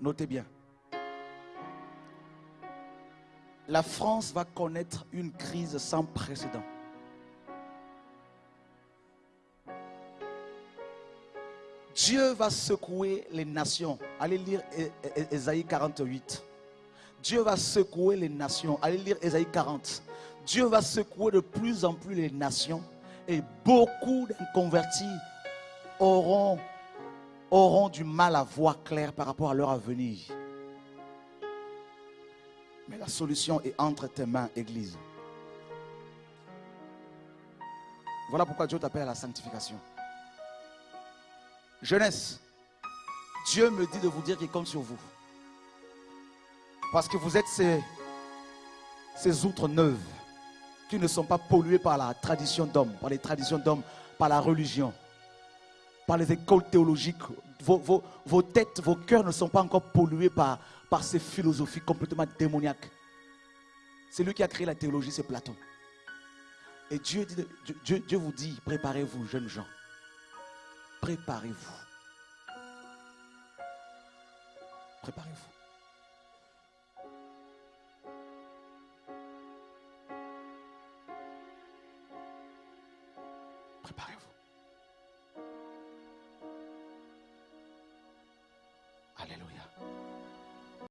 Notez bien. La France va connaître une crise sans précédent. Dieu va secouer les nations. Allez lire Ésaïe 48. Dieu va secouer les nations. Allez lire Ésaïe 40. Dieu va secouer de plus en plus les nations et beaucoup d'inconvertis auront, auront du mal à voir clair par rapport à leur avenir. Mais la solution est entre tes mains, Église. Voilà pourquoi Dieu t'appelle à la sanctification. Jeunesse, Dieu me dit de vous dire qu'il compte sur vous. Parce que vous êtes ces, ces outres neuves qui ne sont pas polluées par la tradition d'homme, par les traditions d'hommes, par la religion, par les écoles théologiques. Vos, têtes, vos cœurs ne sont pas encore pollués par, ces philosophies complètement démoniaques. C'est lui qui a créé la théologie, c'est Platon. Et Dieu, dit, Dieu vous dit, préparez-vous, jeunes gens. Préparez-vous. Préparez-vous. Préparez-vous. Aleluya.